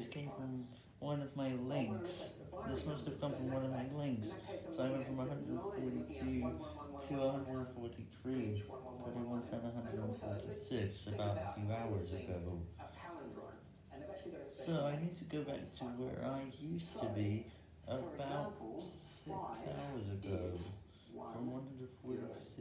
This came from one of my links. This must have come from one of my links. So I went from 142 to 143, but I once had 146 about a few hours ago. So I need to go back to where I used to be about six hours ago, from 146.